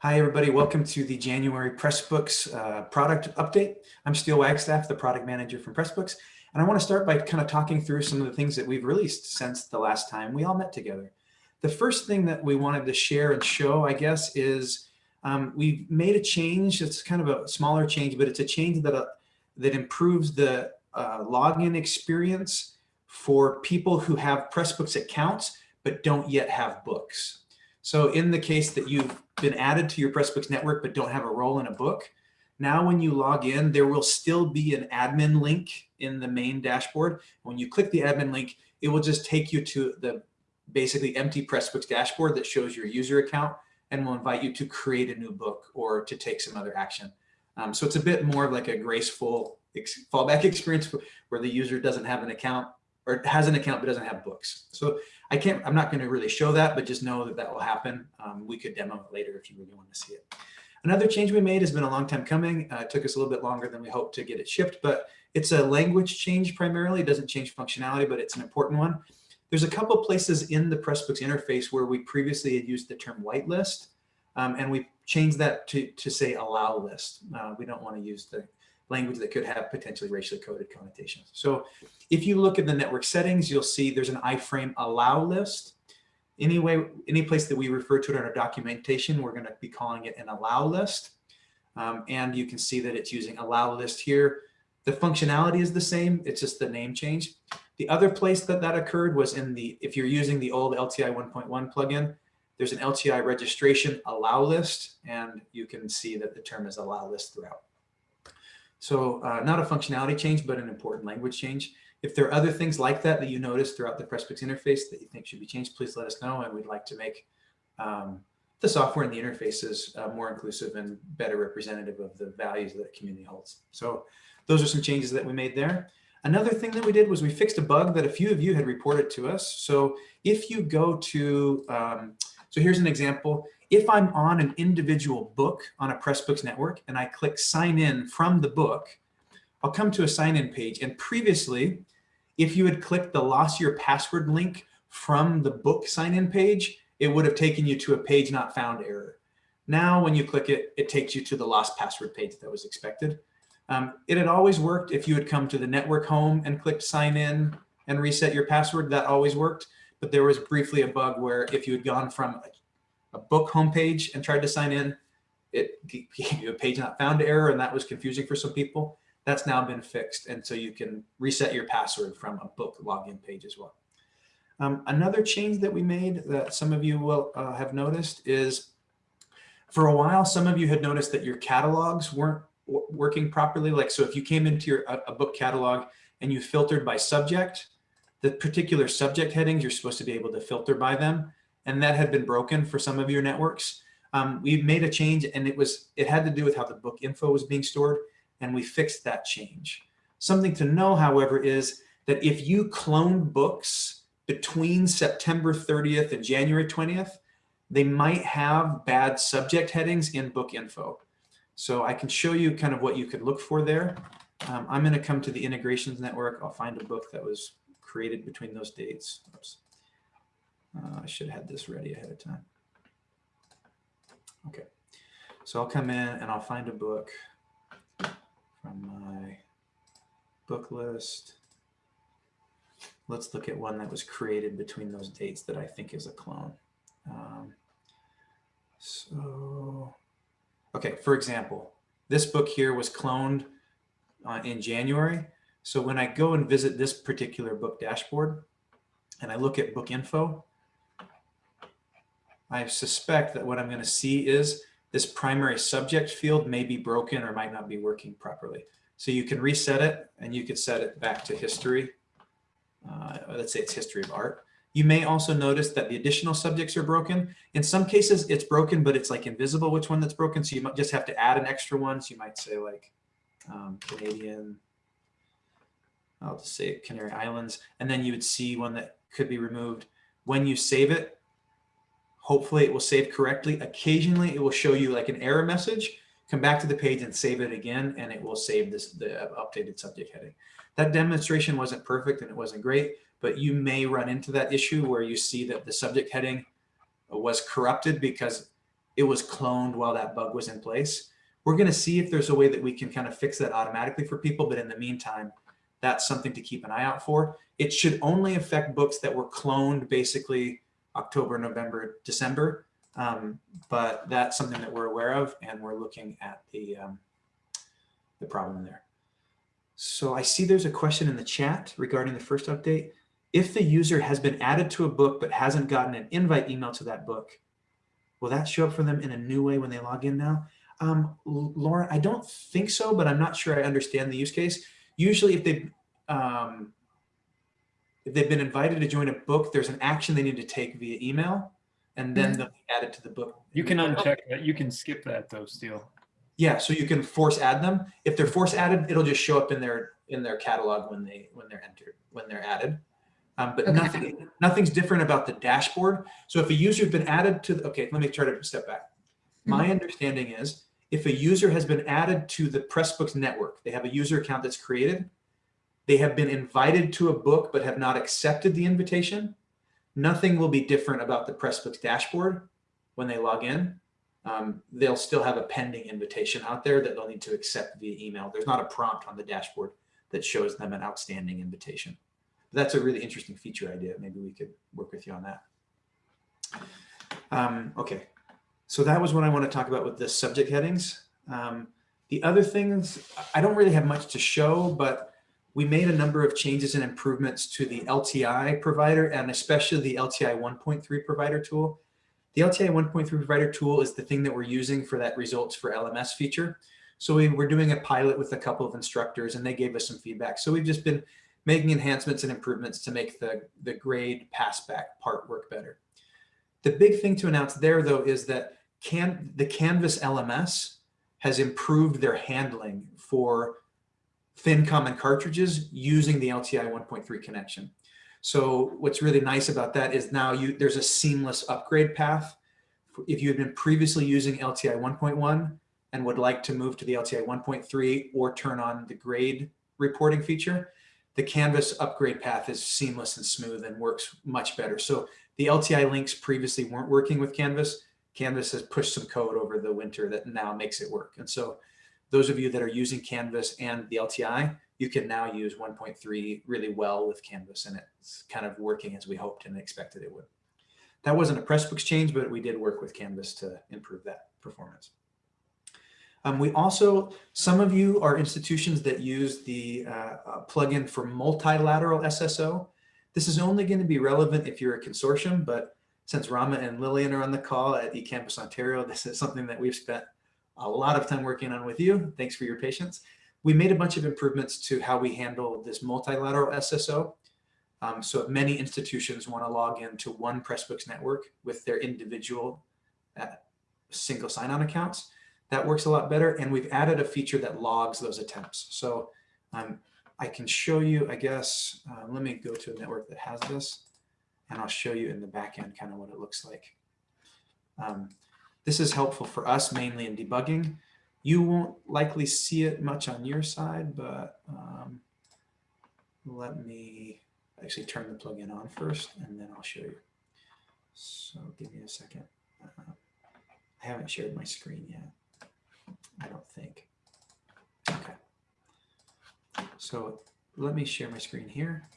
Hi, everybody. Welcome to the January Pressbooks uh, product update. I'm Steel Wagstaff, the product manager from Pressbooks. And I want to start by kind of talking through some of the things that we've released since the last time we all met together. The first thing that we wanted to share and show, I guess, is um, we've made a change. It's kind of a smaller change, but it's a change that, uh, that improves the uh, login experience for people who have Pressbooks accounts, but don't yet have books. So in the case that you've been added to your Pressbooks network but don't have a role in a book, now when you log in, there will still be an admin link in the main dashboard. When you click the admin link, it will just take you to the basically empty Pressbooks dashboard that shows your user account and will invite you to create a new book or to take some other action. Um, so it's a bit more of like a graceful ex fallback experience where the user doesn't have an account or has an account but doesn't have books. So I can't, I'm not going to really show that, but just know that that will happen. Um, we could demo it later if you really want to see it. Another change we made has been a long time coming. Uh, it took us a little bit longer than we hoped to get it shipped, but it's a language change primarily. It doesn't change functionality, but it's an important one. There's a couple places in the Pressbooks interface where we previously had used the term whitelist, um, and we changed that to, to say allow list. Uh, we don't want to use the language that could have potentially racially coded connotations. So if you look at the network settings, you'll see there's an iframe allow list. Anyway, any place that we refer to it in our documentation, we're going to be calling it an allow list. Um, and you can see that it's using allow list here. The functionality is the same. It's just the name change. The other place that that occurred was in the, if you're using the old LTI 1.1 plugin, there's an LTI registration allow list, and you can see that the term is allow list throughout. So uh, not a functionality change, but an important language change. If there are other things like that that you notice throughout the Pressbooks interface that you think should be changed, please let us know. And we'd like to make um, the software and the interfaces uh, more inclusive and better representative of the values that the community holds. So those are some changes that we made there. Another thing that we did was we fixed a bug that a few of you had reported to us. So if you go to, um, so here's an example. If I'm on an individual book on a Pressbooks network and I click sign in from the book, I'll come to a sign in page. And previously, if you had clicked the lost your password link from the book sign in page, it would have taken you to a page not found error. Now, when you click it, it takes you to the lost password page that was expected. Um, it had always worked if you had come to the network home and clicked sign in and reset your password, that always worked. But there was briefly a bug where if you had gone from a book homepage and tried to sign in, it gave you a page not found error, and that was confusing for some people. That's now been fixed, and so you can reset your password from a book login page as well. Um, another change that we made that some of you will uh, have noticed is for a while, some of you had noticed that your catalogs weren't working properly. Like, so if you came into your a, a book catalog and you filtered by subject, the particular subject headings, you're supposed to be able to filter by them and that had been broken for some of your networks. Um, we made a change and it was it had to do with how the book info was being stored and we fixed that change. Something to know, however, is that if you clone books between September 30th and January 20th, they might have bad subject headings in book info. So I can show you kind of what you could look for there. Um, I'm going to come to the integrations network. I'll find a book that was created between those dates. Oops. Uh, I should have had this ready ahead of time. Okay, so I'll come in and I'll find a book from my book list. Let's look at one that was created between those dates that I think is a clone. Um, so, okay, for example, this book here was cloned uh, in January. So when I go and visit this particular book dashboard and I look at book info, I suspect that what I'm going to see is this primary subject field may be broken or might not be working properly. So you can reset it and you could set it back to history. Uh, let's say it's history of art. You may also notice that the additional subjects are broken. In some cases, it's broken, but it's like invisible which one that's broken. So you might just have to add an extra one. So you might say like um, Canadian, I'll just say Canary Islands. And then you would see one that could be removed. When you save it, Hopefully it will save correctly. Occasionally it will show you like an error message. Come back to the page and save it again, and it will save this the updated subject heading. That demonstration wasn't perfect and it wasn't great, but you may run into that issue where you see that the subject heading was corrupted because it was cloned while that bug was in place. We're going to see if there's a way that we can kind of fix that automatically for people. But in the meantime, that's something to keep an eye out for. It should only affect books that were cloned basically October, November, December. Um, but that's something that we're aware of and we're looking at the, um, the problem there. So I see there's a question in the chat regarding the first update. If the user has been added to a book but hasn't gotten an invite email to that book, will that show up for them in a new way when they log in now? Um, Lauren, I don't think so, but I'm not sure I understand the use case. Usually if they um, if they've been invited to join a book, there's an action they need to take via email, and then mm-hmm. they'll be added to the book. You can uncheck that. You can skip that though, still. Yeah, so you can force add them. If they're force added, it'll just show up in their in their catalog when they when they're entered when they're added. Um, but okay. nothing nothing's different about the dashboard. So if a user's been added to the, okay, let me try to step back. My mm -hmm. understanding is if a user has been added to the Pressbooks network, they have a user account that's created, they have been invited to a book but have not accepted the invitation, nothing will be different about the Pressbooks dashboard when they log in. Um, they'll still have a pending invitation out there that they'll need to accept via email. There's not a prompt on the dashboard that shows them an outstanding invitation. But that's a really interesting feature idea. Maybe we could work with you on that. Um, okay, so that was what I want to talk about with the subject headings. Um, the other things, I don't really have much to show, but we made a number of changes and improvements to the LTI provider and especially the LTI 1.3 provider tool. The LTI 1.3 provider tool is the thing that we're using for that results for LMS feature. So we were doing a pilot with a couple of instructors and they gave us some feedback. So we've just been making enhancements and improvements to make the, the grade passback part work better. The big thing to announce there though is that can, the Canvas LMS has improved their handling for thin common cartridges using the LTI 1.3 connection. So what's really nice about that is now you there's a seamless upgrade path. If you had been previously using LTI 1.1 and would like to move to the LTI 1.3 or turn on the grade reporting feature, the Canvas upgrade path is seamless and smooth and works much better. So the LTI links previously weren't working with Canvas. Canvas has pushed some code over the winter that now makes it work. And so those of you that are using Canvas and the LTI, you can now use 1.3 really well with Canvas and it's kind of working as we hoped and expected it would. That wasn't a Pressbooks change, but we did work with Canvas to improve that performance. Um, we also, some of you are institutions that use the uh, uh, plugin for multilateral SSO. This is only going to be relevant if you're a consortium, but since Rama and Lillian are on the call at eCampus Ontario, this is something that we've spent a lot of time working on with you. Thanks for your patience. We made a bunch of improvements to how we handle this multilateral SSO. Um, so if many institutions want to log into one Pressbooks network with their individual uh, single sign-on accounts, that works a lot better. And we've added a feature that logs those attempts. So um, I can show you, I guess, uh, let me go to a network that has this and I'll show you in the back end kind of what it looks like. Um, this is helpful for us mainly in debugging. You won't likely see it much on your side, but um, let me actually turn the plugin on first and then I'll show you. So give me a second. Uh, I haven't shared my screen yet. I don't think. Okay. So let me share my screen here.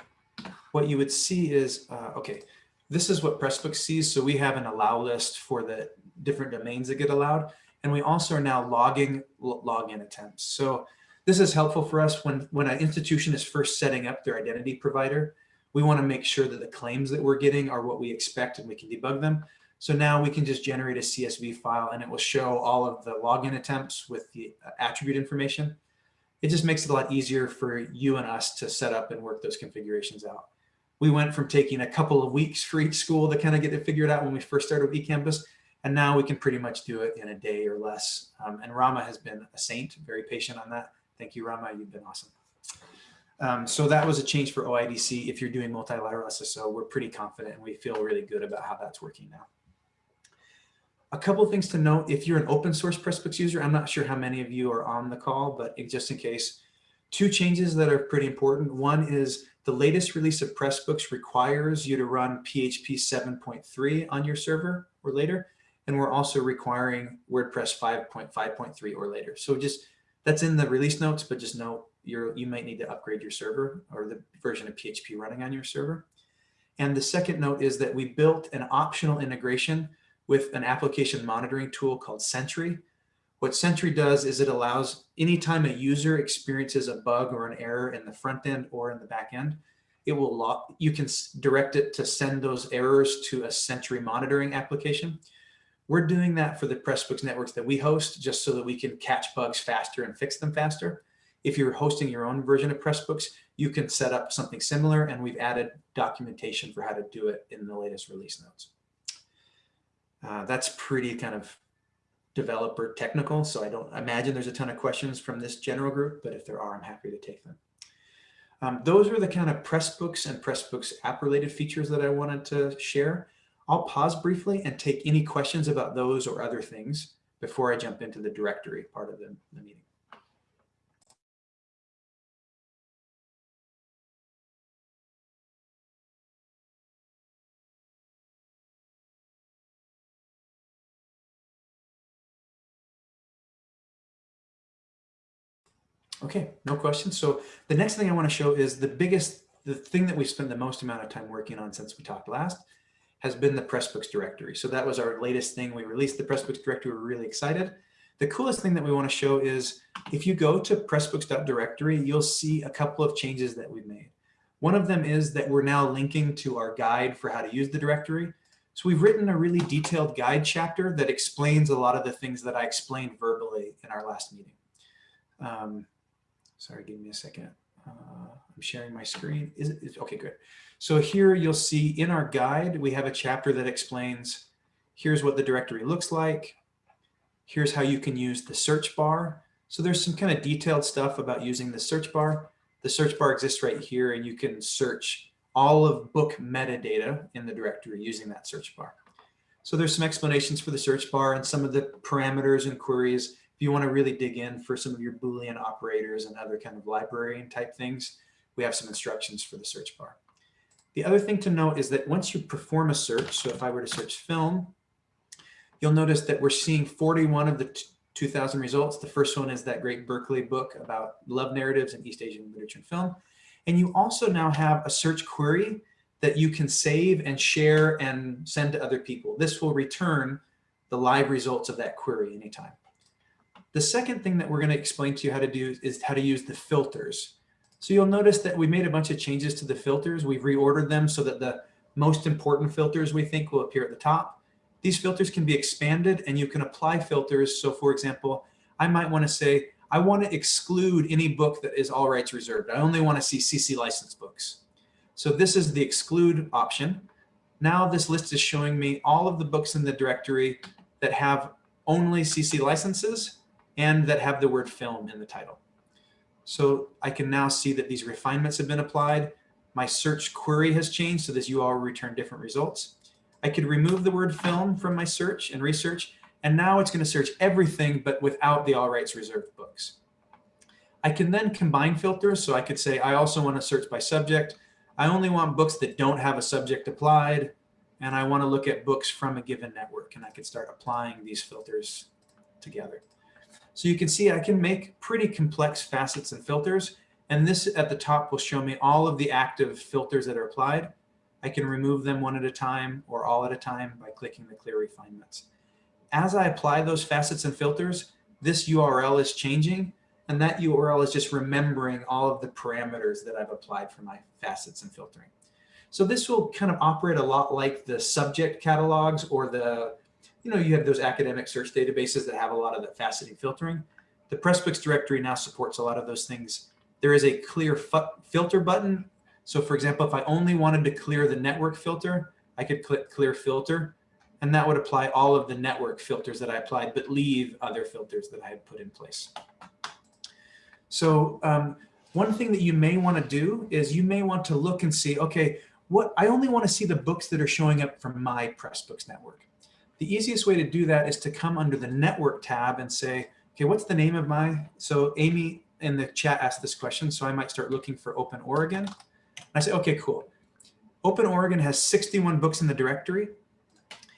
What you would see is, uh, okay, this is what Pressbooks sees. So we have an allow list for the different domains that get allowed. And we also are now logging login attempts. So this is helpful for us when, when an institution is first setting up their identity provider. We want to make sure that the claims that we're getting are what we expect and we can debug them. So now we can just generate a CSV file and it will show all of the login attempts with the uh, attribute information. It just makes it a lot easier for you and us to set up and work those configurations out. We went from taking a couple of weeks for each school to kind of get it figured out when we first started with eCampus and now we can pretty much do it in a day or less. Um, and Rama has been a saint, very patient on that. Thank you, Rama. You've been awesome. Um, so that was a change for OIDC. If you're doing multilateral SSO, we're pretty confident and we feel really good about how that's working now. A couple of things to note, if you're an open source Pressbooks user, I'm not sure how many of you are on the call, but just in case, two changes that are pretty important. One is the latest release of Pressbooks requires you to run PHP 7.3 on your server or later. Then we're also requiring WordPress 5.5.3 or later. So just that's in the release notes, but just know you're, you might need to upgrade your server or the version of PHP running on your server. And the second note is that we built an optional integration with an application monitoring tool called Sentry. What Sentry does is it allows anytime a user experiences a bug or an error in the front end or in the back end, it will lock, you can direct it to send those errors to a Sentry monitoring application. We're doing that for the Pressbooks networks that we host just so that we can catch bugs faster and fix them faster. If you're hosting your own version of Pressbooks, you can set up something similar and we've added documentation for how to do it in the latest release notes. Uh, that's pretty kind of developer technical, so I don't imagine there's a ton of questions from this general group, but if there are, I'm happy to take them. Um, those are the kind of Pressbooks and Pressbooks app related features that I wanted to share. I'll pause briefly and take any questions about those or other things before I jump into the directory part of the, the meeting. Okay, no questions. So the next thing I want to show is the biggest, the thing that we've spent the most amount of time working on since we talked last has been the Pressbooks directory. So that was our latest thing. We released the Pressbooks directory. We're really excited. The coolest thing that we want to show is if you go to pressbooks.directory, you'll see a couple of changes that we've made. One of them is that we're now linking to our guide for how to use the directory. So we've written a really detailed guide chapter that explains a lot of the things that I explained verbally in our last meeting. Um, Sorry, give me a second. Uh, I'm sharing my screen. Is it, okay, good. So here you'll see in our guide, we have a chapter that explains, here's what the directory looks like. Here's how you can use the search bar. So there's some kind of detailed stuff about using the search bar. The search bar exists right here and you can search all of book metadata in the directory using that search bar. So there's some explanations for the search bar and some of the parameters and queries if you want to really dig in for some of your Boolean operators and other kind of librarian type things, we have some instructions for the search bar. The other thing to note is that once you perform a search, so if I were to search film, you'll notice that we're seeing 41 of the 2000 results. The first one is that great Berkeley book about love narratives in East Asian literature and film. And you also now have a search query that you can save and share and send to other people. This will return the live results of that query anytime. The second thing that we're going to explain to you how to do is how to use the filters. So you'll notice that we made a bunch of changes to the filters. We've reordered them so that the most important filters we think will appear at the top. These filters can be expanded and you can apply filters. So for example, I might want to say, I want to exclude any book that is all rights reserved. I only want to see CC licensed books. So this is the exclude option. Now this list is showing me all of the books in the directory that have only CC licenses and that have the word film in the title. So I can now see that these refinements have been applied. My search query has changed, so this URL will return different results. I could remove the word film from my search and research, and now it's going to search everything but without the all rights reserved books. I can then combine filters, so I could say I also want to search by subject. I only want books that don't have a subject applied, and I want to look at books from a given network, and I could start applying these filters together. So you can see I can make pretty complex facets and filters. And this at the top will show me all of the active filters that are applied. I can remove them one at a time or all at a time by clicking the clear refinements. As I apply those facets and filters, this URL is changing. And that URL is just remembering all of the parameters that I've applied for my facets and filtering. So this will kind of operate a lot like the subject catalogs or the you know, you have those academic search databases that have a lot of that faceting filtering. The Pressbooks directory now supports a lot of those things. There is a clear filter button. So for example, if I only wanted to clear the network filter, I could click clear filter and that would apply all of the network filters that I applied, but leave other filters that I had put in place. So um, one thing that you may want to do is you may want to look and see, okay, what I only want to see the books that are showing up from my Pressbooks network. The easiest way to do that is to come under the network tab and say, okay, what's the name of my, so Amy in the chat asked this question, so I might start looking for Open Oregon. I say, okay, cool. Open Oregon has 61 books in the directory.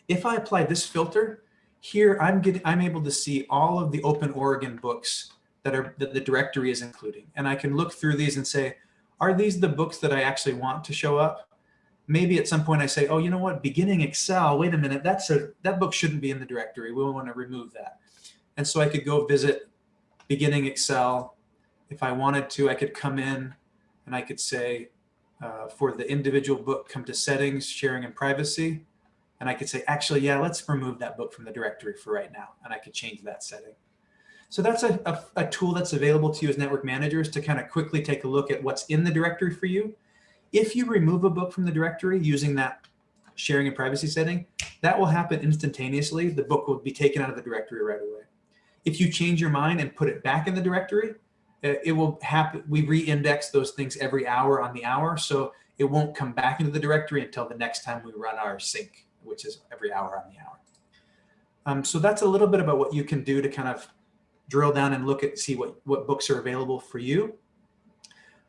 If I apply this filter, Here, I'm getting, I'm able to see all of the Open Oregon books that are that the directory is including, and I can look through these and say, are these the books that I actually want to show up? Maybe at some point I say, oh, you know what, beginning Excel, wait a minute, that's a, that book shouldn't be in the directory. We want to remove that. And so I could go visit beginning Excel. If I wanted to, I could come in and I could say, uh, for the individual book, come to settings, sharing and privacy. And I could say, actually, yeah, let's remove that book from the directory for right now. And I could change that setting. So that's a, a, a tool that's available to you as network managers to kind of quickly take a look at what's in the directory for you. If you remove a book from the directory using that sharing and privacy setting, that will happen instantaneously. The book will be taken out of the directory right away. If you change your mind and put it back in the directory, uh, it will happen. We re-index those things every hour on the hour. So it won't come back into the directory until the next time we run our sync, which is every hour on the hour. Um, so that's a little bit about what you can do to kind of drill down and look at, see what, what books are available for you.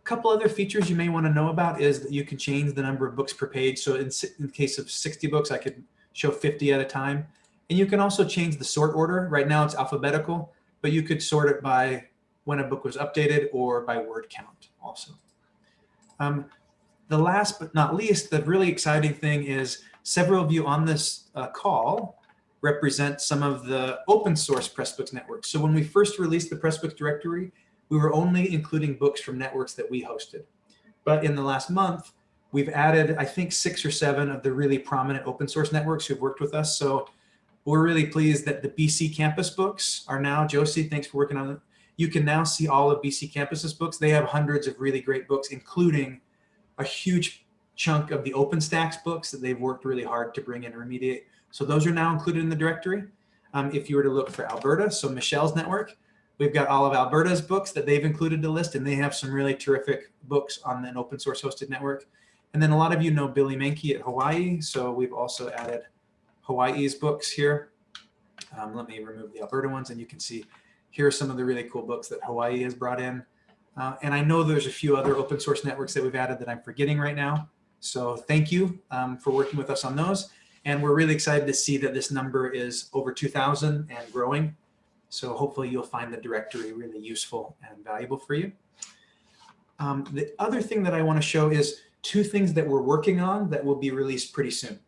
Couple other features you may want to know about is that you can change the number of books per page. So in, in case of 60 books, I could show 50 at a time. And you can also change the sort order. Right now it's alphabetical, but you could sort it by when a book was updated or by word count also. Um, the last but not least, the really exciting thing is several of you on this uh, call represent some of the open source Pressbooks network. So when we first released the Pressbooks directory, we were only including books from networks that we hosted. But in the last month, we've added, I think, six or seven of the really prominent open source networks who've worked with us. So we're really pleased that the BCcampus books are now, Josie, thanks for working on it. You can now see all of BCcampus's books. They have hundreds of really great books, including a huge chunk of the OpenStax books that they've worked really hard to bring in and remediate. So those are now included in the directory. Um, if you were to look for Alberta, so Michelle's network, we've got all of Alberta's books that they've included the list, and they have some really terrific books on an open source hosted network. And then a lot of you know Billy Meinke at Hawaii, so we've also added Hawaii's books here. Um, let me remove the Alberta ones, and you can see here are some of the really cool books that Hawaii has brought in. Uh, and I know there's a few other open source networks that we've added that I'm forgetting right now. So thank you um, for working with us on those. And we're really excited to see that this number is over 2000 and growing. So hopefully you'll find the directory really useful and valuable for you. Um, the other thing that I want to show is two things that we're working on that will be released pretty soon.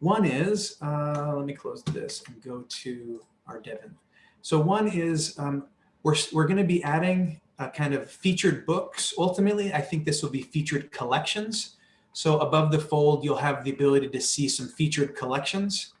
One is, uh, let me close this and go to our Devon. So one is um, we're, we're going to be adding a kind of featured books. Ultimately, I think this will be featured collections. So above the fold, you'll have the ability to see some featured collections.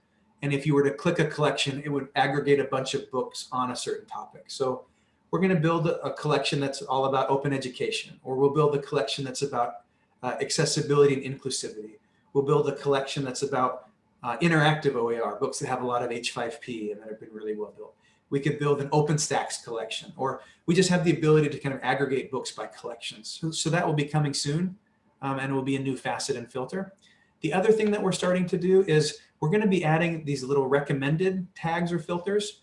And if you were to click a collection, it would aggregate a bunch of books on a certain topic. So we're going to build a, collection that's all about open education, or we'll build a collection that's about uh, accessibility and inclusivity. We'll build a collection that's about uh, interactive OER, books that have a lot of H5P and that have been really well built we could build an OpenStax collection, or we just have the ability to kind of aggregate books by collections. So, so that will be coming soon, um, and it will be a new facet and filter. The other thing that we're starting to do is we're going to be adding these little recommended tags or filters.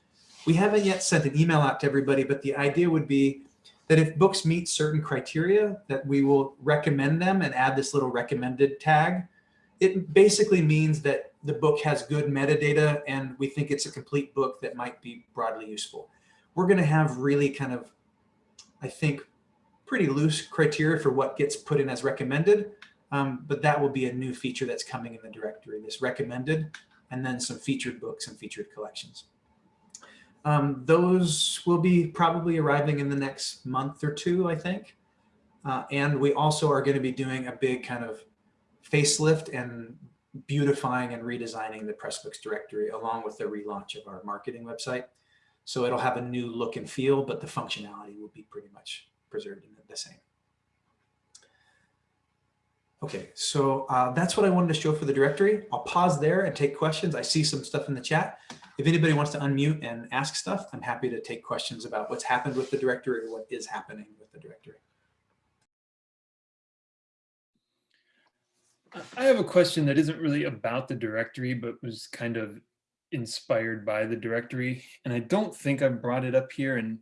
We haven't yet sent an email out to everybody, but the idea would be that if books meet certain criteria, that we will recommend them and add this little recommended tag. It basically means that the book has good metadata and we think it's a complete book that might be broadly useful. We're going to have really kind of, I think, pretty loose criteria for what gets put in as recommended, um, but that will be a new feature that's coming in the directory, this recommended, and then some featured books and featured collections. Um, those will be probably arriving in the next month or two, I think. Uh, and we also are going to be doing a big kind of facelift and beautifying and redesigning the Pressbooks directory along with the relaunch of our marketing website. So it'll have a new look and feel, but the functionality will be pretty much preserved in the same. Okay, so uh, that's what I wanted to show for the directory. I'll pause there and take questions. I see some stuff in the chat. If anybody wants to unmute and ask stuff, I'm happy to take questions about what's happened with the directory or what is happening with the directory. I have a question that isn't really about the directory, but was kind of inspired by the directory. And I don't think I've brought it up here and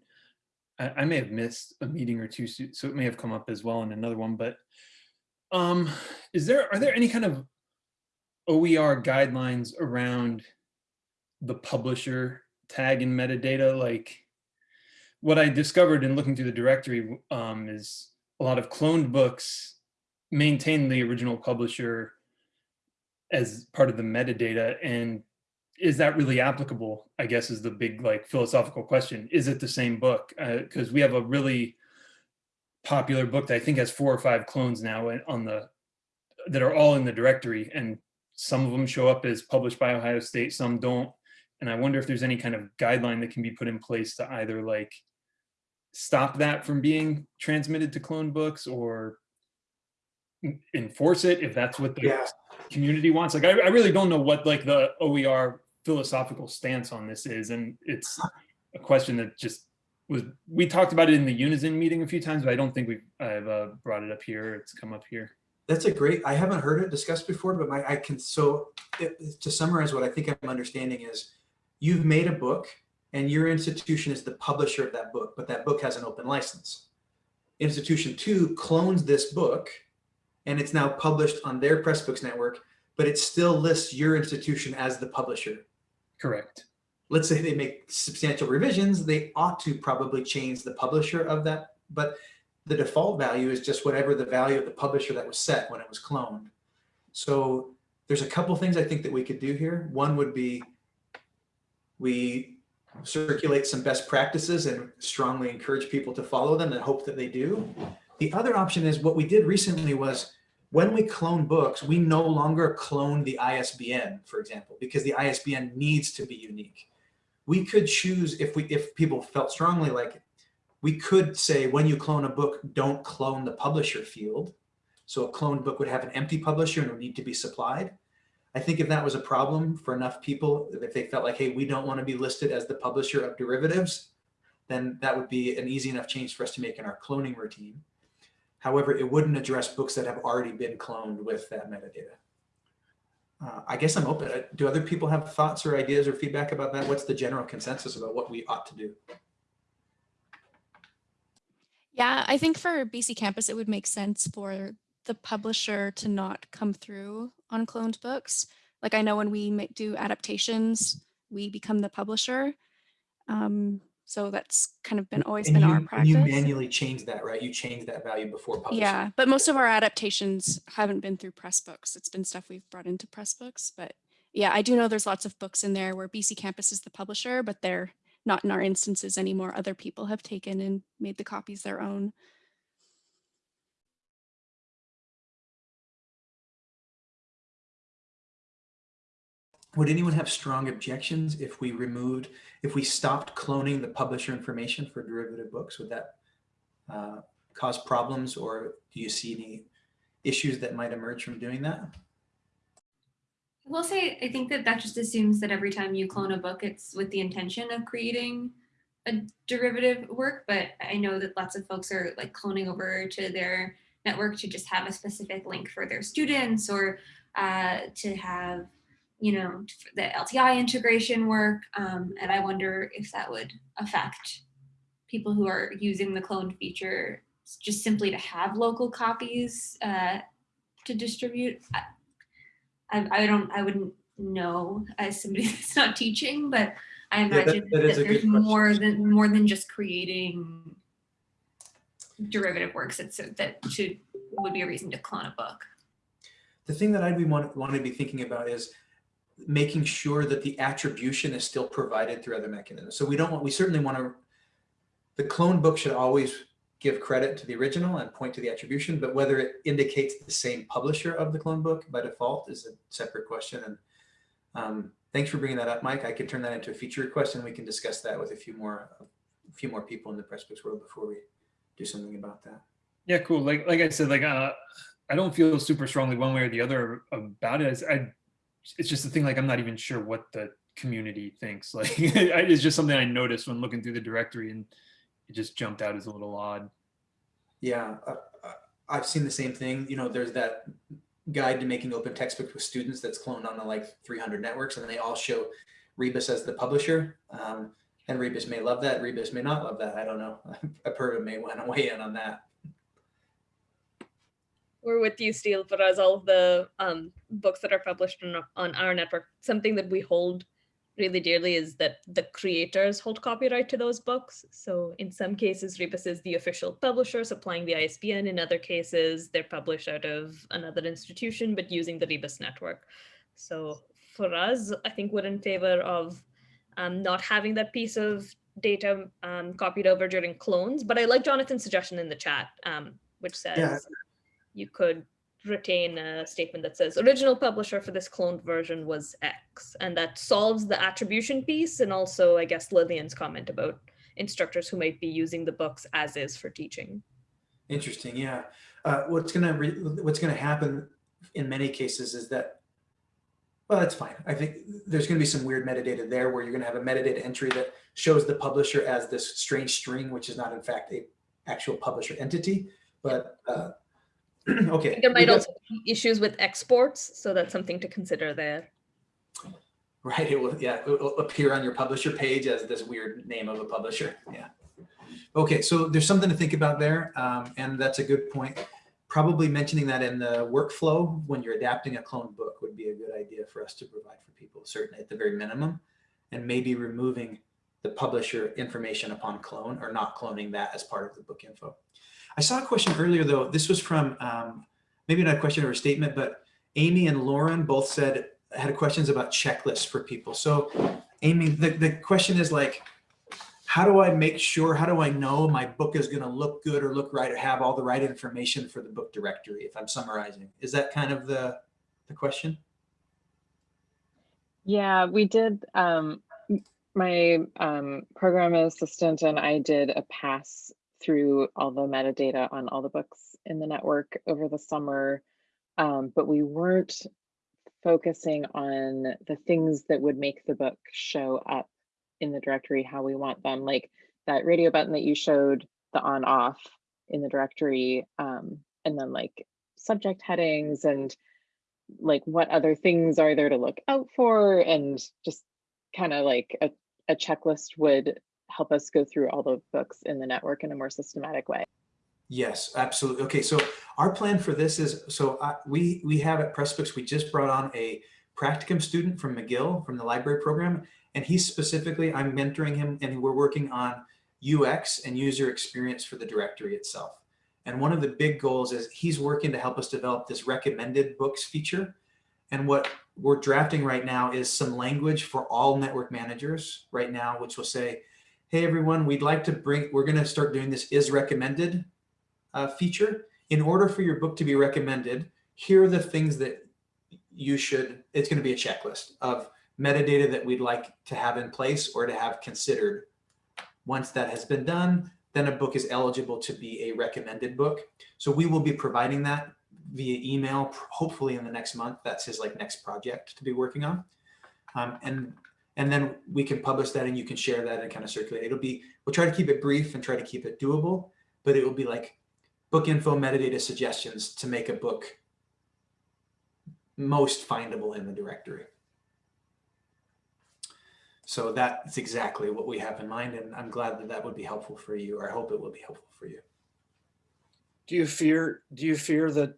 I, I may have missed a meeting or two, so it may have come up as well in another one, but um, is there, are there any kind of OER guidelines around the publisher tag in metadata. Like what I discovered in looking through the directory um, is a lot of cloned books maintain the original publisher as part of the metadata. And is that really applicable? I guess is the big like philosophical question. Is it the same book? Because we have a really popular book that I think has four or five clones now on the that are all in the directory and some of them show up as published by Ohio State, some don't. And I wonder if there's any kind of guideline that can be put in place to either like stop that from being transmitted to clone books or enforce it if that's what the Yeah. community wants. Like, I, I really don't know what like the OER philosophical stance on this is. And it's a question that just was, we talked about it in the Unison meeting a few times, but I don't think we've, I've uh, brought it up here. It's come up here. That's a great, I haven't heard it discussed before, but my, I can, so it- to summarize what I think I'm understanding is you've made a book and your institution is the publisher of that book, but that book has an open license. Institution two clones this book and it's now published on their Pressbooks network, but it still lists your institution as the publisher. Correct. Let's say they make substantial revisions, they ought to probably change the publisher of that, but the default value is just whatever the value of the publisher that was set when it was cloned. So there's a couple things I think that we could do here. One would be we circulate some best practices and strongly encourage people to follow them and hope that they do. The other option is what we did recently was when we clone books, we no longer clone the ISBN, for example, because the ISBN needs to be unique. We could choose if we if people felt strongly like it, we could say when you clone a book, don't clone the publisher field. So a cloned book would have an empty publisher and would need to be supplied. I think if that was a problem for enough people, if they felt like, hey, we don't want to be listed as the publisher of derivatives, then that would be an easy enough change for us to make in our cloning routine. However, it wouldn't address books that have already been cloned with that metadata. Uh, I guess I'm open. Do other people have thoughts or ideas or feedback about that? What's the general consensus about what we ought to do? Yeah, I think for BCcampus, it would make sense for the publisher to not come through on cloned books. Like I know when we do adaptations, we become the publisher. Um, so that's kind of been always And been you, our and practice. you manually change that, right? You change that value before publishing. Yeah, but most of our adaptations haven't been through Pressbooks. It's been stuff we've brought into Pressbooks. But yeah, I do know there's lots of books in there where BCcampus is the publisher, but they're not in our instances anymore. Other people have taken and made the copies their own. Would anyone have strong objections if we removed, if we stopped cloning the publisher information for derivative books? Would that uh, cause problems or do you see any issues that might emerge from doing that? I will say, I think that that just assumes that every time you clone a book, it's with the intention of creating a derivative work. But I know that lots of folks are like cloning over to their network to just have a specific link for their students or uh, to have, you know, the LTI integration work. Um, and I wonder if that would affect people who are using the cloned feature just simply to have local copies uh, to distribute. I, I, I don't, I wouldn't know as somebody that's not teaching, but I that- imagine that that, is a there's more than more than just creating derivative works. It's that should would be a reason to clone a book. The thing that I'd be want, want to be thinking about is making sure that the attribution is still provided through other mechanisms. So we don't want, we certainly want to, the clone book should always give credit to the original and point to the attribution, but whether it indicates the same publisher of the clone book by default is a separate question. And um, thanks for bringing that up, Mike. I could turn that into a feature request and we can discuss that with a few more, a few more people in the Pressbooks world before we do something about that. Yeah, cool. Like like I said, like uh, I don't feel super strongly one way or the other about it. I it's just the thing. Like I'm not even sure what the community thinks. Like it's just something I noticed when looking through the directory, and it just jumped out as a little odd. Yeah, uh, uh, I've seen the same thing. You know, there's that guide to making open textbooks with students that's cloned on the like 300 networks, and they all show Rebus as the publisher. Um, and Rebus may love that. Rebus may not love that. I don't know. Apurva may want to weigh in on that. We're with you, Steel, for us, all of the um, books that are published on, on our network, something that we hold really dearly is that the creators hold copyright to those books. So in some cases, Rebus is the official publisher supplying the ISBN. In other cases, they're published out of another institution, but using the Rebus network. So for us, I think we're in favor of um, not having that piece of data um, copied over during clones. But I like Jonathan's suggestion in the chat, um, which says you could retain a statement that says original publisher for this cloned version was X. And that solves the attribution piece. And also, I guess, Lillian's comment about instructors who might be using the books as is for teaching. Interesting. Yeah. Uh, what's gonna what's gonna happen in many cases is that well, that's fine. I think there's going to be some weird metadata there where you're going to have a metadata entry that shows the publisher as this strange string, which is not in fact a actual publisher entity. But uh, okay. There might also be issues with exports, so that's something to consider there. Right. It will, yeah, it will appear on your publisher page as this weird name of a publisher. Yeah. Okay, so there's something to think about there, um, and that's a good point. Probably mentioning that in the workflow when you're adapting a clone book would be a good idea for us to provide for people, certainly at the very minimum, and maybe removing the publisher information upon clone or not cloning that as part of the book info. I saw a question earlier though, this was from, um, maybe not a question or a statement, but Amy and Lauren both said, had questions about checklists for people. So Amy, the, the question is like, how do I make sure, how do I know my book is gonna look good or look right or have all the right information for the book directory if I'm summarizing? Is that kind of the, the question? Yeah, we did, um, my um, program assistant and I did a pass through all the metadata on all the books in the network over the summer, um, but we weren't focusing on the things that would make the book show up in the directory how we want them, like that radio button that you showed, the on off in the directory, um, and then like subject headings and like what other things are there to look out for and just kind of like a, a checklist would help us go through all the books in the network in a more systematic way. Yes, absolutely. Okay, so our plan for this is, so uh, we, we have at Pressbooks, we just brought on a practicum student from McGill from the library program, and he's specifically, I'm mentoring him and we're working on UX and user experience for the directory itself. And one of the big goals is he's working to help us develop this recommended books feature. And what we're drafting right now is some language for all network managers right now, which will say, hey, everyone, we'd like to bring, we're going to start doing this is recommended uh, feature. In order for your book to be recommended, here are the things that you should, it's going to be a checklist of metadata that we'd like to have in place or to have considered. Once that has been done, then a book is eligible to be a recommended book. So we will be providing that via email, hopefully in the next month. That's his like next project to be working on. Um, and and then we can publish that and you can share that and kind of circulate. It'll be, we'll try to keep it brief and try to keep it doable, but it will be like book info metadata suggestions to make a book most findable in the directory. So that's exactly what we have in mind. And I'm glad that that would be helpful for you, or I hope it will be helpful for you. Do you fear, do you fear that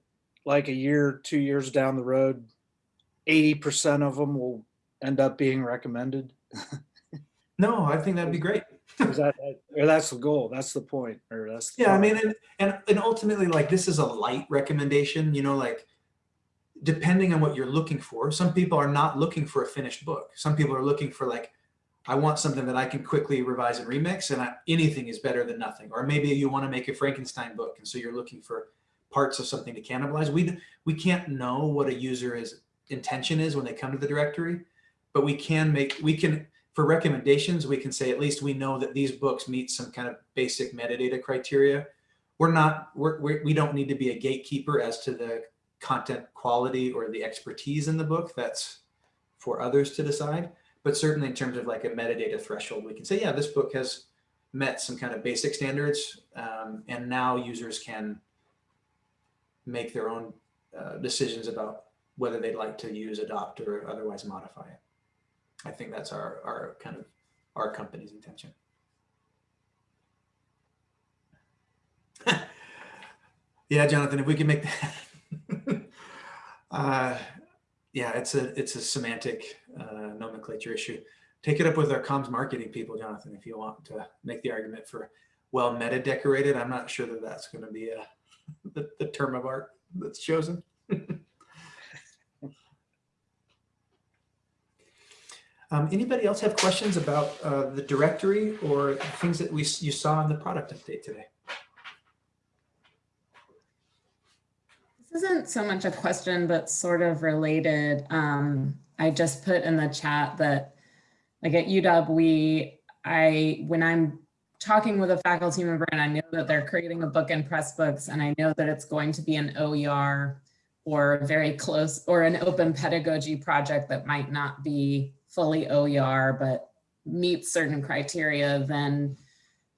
like a year, two years down the road, 80% of them will end up being recommended? no, I think that'd be great. that, or that's the goal. That's the point. Or that's yeah. I mean, and, and and ultimately, like this is a light recommendation. You know, like depending on what you're looking for. Some people are not looking for a finished book. Some people are looking for like, I want something that I can quickly revise and remix, and I, anything is better than nothing. Or maybe you want to make a Frankenstein book, and so you're looking for parts of something to cannibalize. We we can't know what a user is intention is when they come to the directory but we can make, we can, for recommendations, we can say at least we know that these books meet some kind of basic metadata criteria. We're not, we're, we're, we don't need to be a gatekeeper as to the content quality or the expertise in the book. That's for others to decide. But certainly in terms of like a metadata threshold, we can say, yeah, this book has met some kind of basic standards. Um, and now users can make their own uh, decisions about whether they'd like to use, adopt, or otherwise modify it. I think that's our, our kind of our company's intention. yeah, Jonathan, if we can make that, uh, yeah, it's a it's a semantic uh, nomenclature issue. take it up with our comms marketing people, Jonathan, if you want to make the argument for well meta decorated. I'm not sure that that's going to be a, the, the term of art that's chosen. Um, anybody else have questions about uh, the directory or things that we you saw in the product update today? This isn't so much a question, but sort of related. Um, I just put in the chat that like at UW, we, I, when I'm talking with a faculty member and I know that they're creating a book in Pressbooks and I know that it's going to be an OER or very close or an open pedagogy project that might not be fully OER, but meets certain criteria, then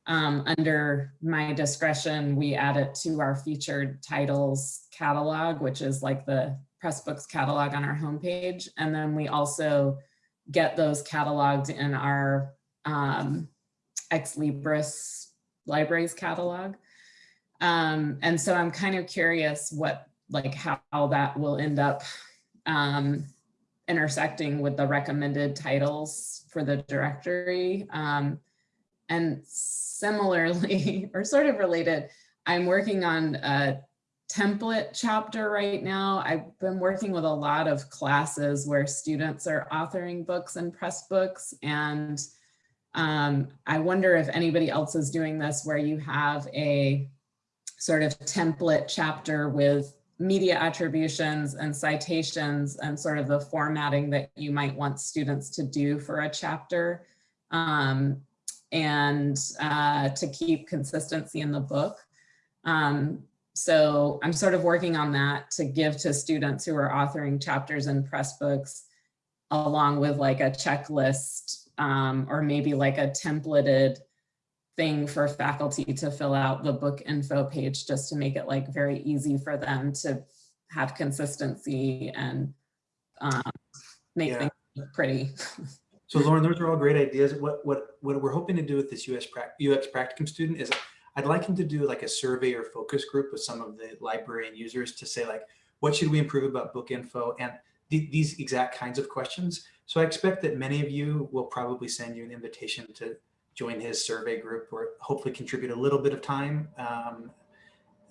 um, under my discretion, we add it to our featured titles catalog, which is like the Pressbooks catalog on our homepage. And then we also get those cataloged in our um, Ex Libris libraries catalog. Um, and so I'm kind of curious what, like how that will end up um, intersecting with the recommended titles for the directory. Um, and similarly, or sort of related, I'm working on a template chapter right now. I've been working with a lot of classes where students are authoring books and Pressbooks. And um, I wonder if anybody else is doing this where you have a sort of template chapter with media attributions and citations and sort of the formatting that you might want students to do for a chapter um, and uh, to keep consistency in the book. Um, so I'm sort of working on that to give to students who are authoring chapters in Pressbooks along with like a checklist um, or maybe like a templated thing for faculty to fill out the book info page just to make it like very easy for them to have consistency and um, make Yeah. things look pretty. So Lauren, those are all great ideas. What what what we're hoping to do with this US UX practicum student is I'd like him to do like a survey or focus group with some of the librarian users to say like, what should we improve about book info and th- these exact kinds of questions. So I expect that many of you will probably send you an invitation to join his survey group or hopefully contribute a little bit of time um,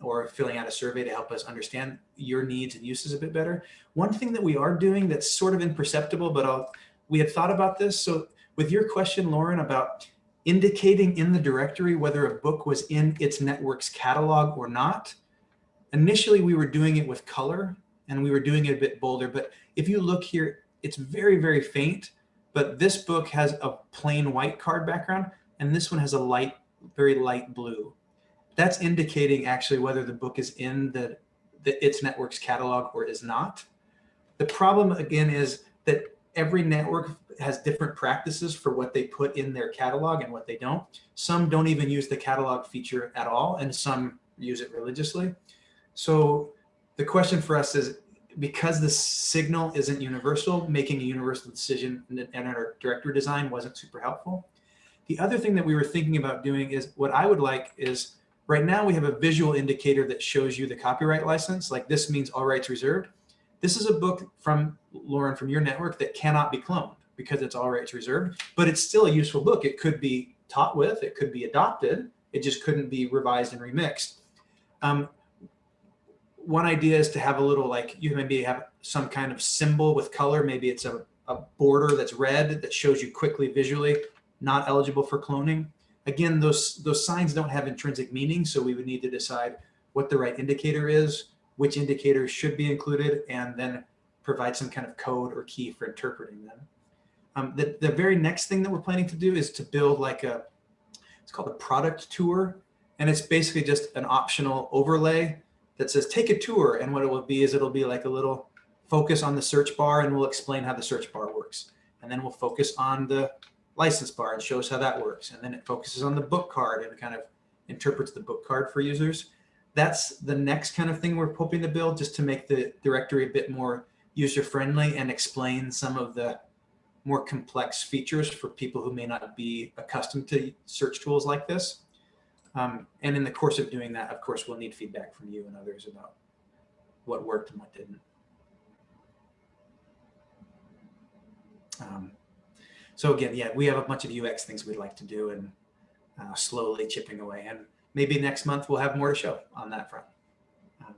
or filling out a survey to help us understand your needs and uses a bit better. One thing that we are doing that's sort of imperceptible, but I'll we had thought about this. So with your question, Lauren, about indicating in the directory whether a book was in its network's catalog or not, initially we were doing it with color and we were doing it a bit bolder. But if you look here, it's very, very faint. But this book has a plain white card background and this one has a light, very light blue. That's indicating actually whether the book is in the, the its network's catalog or is not. The problem again is that every network has different practices for what they put in their catalog and what they don't. Some don't even use the catalog feature at all, and some use it religiously. So the question for us is, because the signal isn't universal, making a universal decision in our directory design wasn't super helpful. The other thing that we were thinking about doing is what I would like is right now we have a visual indicator that shows you the copyright license, like this means all rights reserved. This is a book from Lauren from your network that cannot be cloned because it's all rights reserved, but it's still a useful book. It could be taught with, it could be adopted, it just couldn't be revised and remixed. Um, one idea is to have a little like you maybe have some kind of symbol with color. Maybe it's a, a border that's red that shows you quickly visually not eligible for cloning. Again, those those signs don't have intrinsic meaning, so we would need to decide what the right indicator is, which indicators should be included, and then provide some kind of code or key for interpreting them. Um, the, the very next thing that we're planning to do is to build like a, it's called a product tour. And it's basically just an optional overlay that says take a tour. And what it will be is it'll be like a little focus on the search bar and we'll explain how the search bar works. And then we'll focus on the license bar and shows how that works. And then it focuses on the book card and kind of interprets the book card for users. That's the next kind of thing we're hoping to build just to make the directory a bit more user friendly and explain some of the more complex features for people who may not be accustomed to search tools like this. Um, and in the course of doing that, of course, we'll need feedback from you and others about what worked and what didn't. Um, So again, yeah, we have a bunch of UX things we'd like to do and uh, slowly chipping away. And maybe next month we'll have more to show on that front. Um,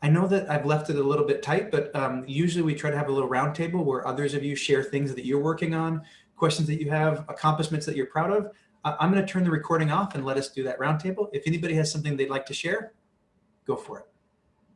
I know that I've left it a little bit tight, but um, usually we try to have a little roundtable where others of you share things that you're working on, questions that you have, accomplishments that you're proud of. I- I'm going to turn the recording off and let us do that roundtable. If anybody has something they'd like to share, go for it.